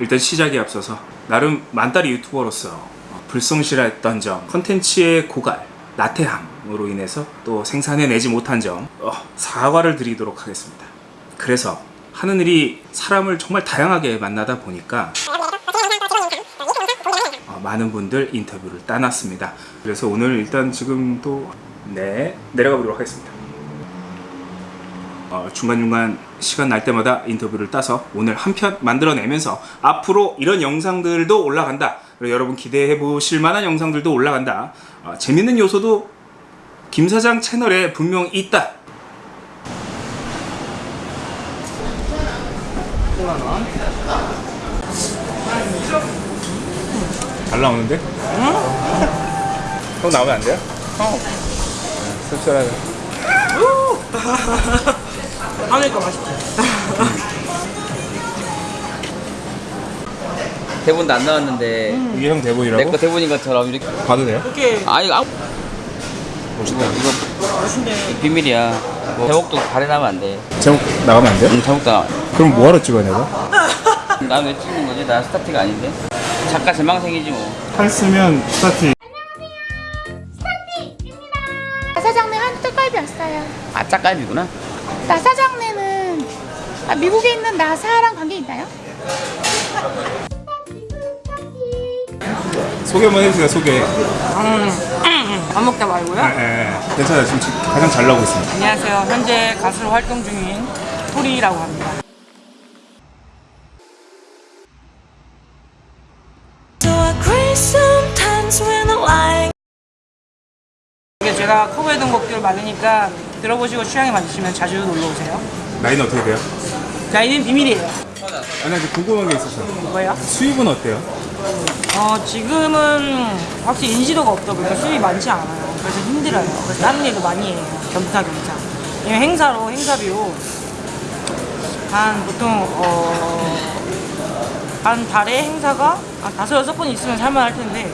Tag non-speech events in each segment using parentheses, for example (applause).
일단 시작에 앞서서 나름 만다리 유튜버로서 어, 불성실했던 점, 컨텐츠의 고갈, 나태함으로 인해서 또 생산해내지 못한 점 어, 사과를 드리도록 하겠습니다. 그래서 하는 일이 사람을 정말 다양하게 만나다 보니까 어, 많은 분들 인터뷰를 따놨습니다. 그래서 오늘 일단 지금 또 네, 내려가 보도록 하겠습니다. 어, 중간중간 시간 날 때마다 인터뷰를 따서 오늘 한 편 만들어내면서 앞으로 이런 영상들도 올라간다. 그리고 여러분 기대해 보실 만한 영상들도 올라간다. 어, 재밌는 요소도 김 사장 채널에 분명 있다. 5만원. 잘 나오는데? 형 나오면 안 돼요? 어. 씁쓸하게. (laughs) 하니까 맛있지. (laughs) 대본도 안 나왔는데 이게 형 대본이라고? 내 거 대본인 것처럼 이렇게 봐도 돼요? 이렇게 아 이거 아무 멋있다. 이거 맛있는데 비밀이야 뭐 제목도 발해나면 안돼 제목 나가면 안 돼요? 응, 제목도 나 그럼 뭐하러 찍어야 내가? (laughs) 난왜 찍는 거지? 나 스타트가 아닌데 작가 제망생이지 뭐팔 쓰면 스타트 나사장네 한우 떡갈비 왔어요. 아 짝갈비구나 나사장네는 아, 미국에 있는 나사랑 관계 있나요? 소개 한번 해주세요 소개 밥 먹다 말고요. 예, 예. 괜찮아요 지금 가장 잘 나오고 있습니다 안녕하세요. 현재 가수로 활동 중인 토리라고 합니다. So I cry sometimes when I lie. 이게 제가 커버해둔 곡들 많으니까 들어보시고 취향에 맞으시면 자주 놀러 오세요. 나이는 어떻게 돼요? 나이는 비밀이에요. 아직 궁금한 게 있어서 뭐예요? 수입은 어때요? 어, 지금은 확실히 인지도가 없다 보니까 수입이 많지 않아요. 그래서 힘들어요. 그래서 다른 일도 많이 해요. 겸사겸사. 왜냐면 행사로, 행사비로 한 보통, 어, 한 달에 행사가 한 다섯, 여섯 번 있으면 살만할 텐데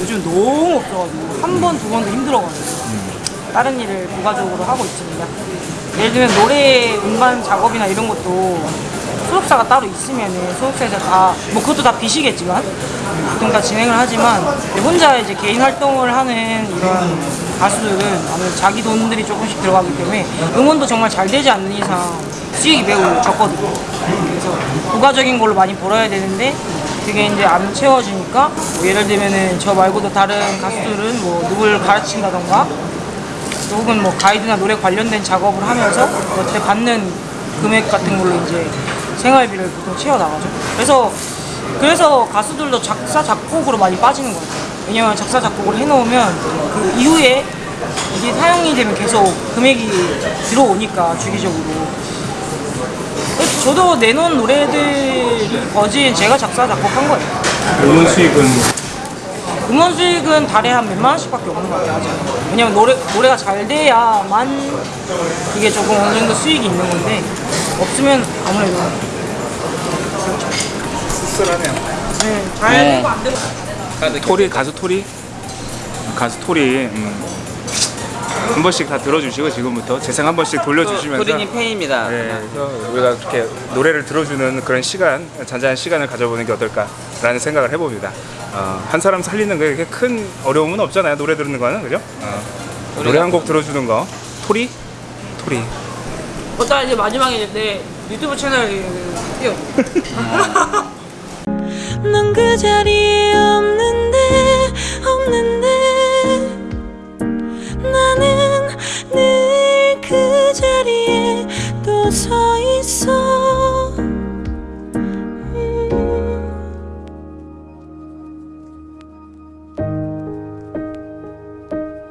요즘 너무 없어가지고 한 번, 두 번도 힘들어가지고 다른 일을 부가적으로 하고 있습니다. 예를 들면 노래 음반 작업이나 이런 것도 소속사가 따로 있으면은 소속사에서 다, 뭐 그것도 다 빚이겠지만 보통 다 진행을 하지만 혼자 이제 개인 활동을 하는 이런 가수들은 아무래도 자기 돈들이 조금씩 들어가기 때문에 음원도 정말 잘 되지 않는 이상 수익이 매우 적거든요. 그래서 부가적인 걸로 많이 벌어야 되는데 그게 이제 안 채워지니까 뭐 예를 들면은 저 말고도 다른 가수들은 뭐 누굴 가르친다던가 또 혹은 뭐 가이드나 노래 관련된 작업을 하면서 그때 받는 금액 같은 걸로 이제 생활비를 보통 채워 나가죠. 그래서 그래서 가수들도 작사 작곡으로 많이 빠지는 것 같아요. 왜냐면 작사 작곡을 해놓으면 그 이후에 이게 사용이 되면 계속 금액이 들어오니까 주기적으로. 저도 내놓은 노래들이 거진 제가 작사 작곡한 거예요. 음원 수입은 음원 수익은 달에 한 몇만 원씩밖에 없는 것 같아요. 아직. 왜냐면 노래 노래가 잘 돼야만 이게 조금 어느 정도 수익이 있는 건데 없으면 아무래도 씁쓸하네요 네, 잘 네. 되고 안 되고 토리 가수 토리 가수 토리 음. 한 번씩 다 들어주시고 지금부터 재생 한 번씩 돌려주시면서 토리님 팬입니다 네, 그래서 우리가 이렇게 노래를 들어주는 그런 시간, 잔잔한 시간을 가져보는 게 어떨까라는 생각을 해봅니다. 어, 한 사람 살리는 게 그렇게 큰 어려움은 없잖아요. 노래 듣는 거는 그죠? 어, 노래 한 곡 들어주는 거, 토리, 토리. 어따 이제 마지막에 내 유튜브 채널 띄워 넌그 자리에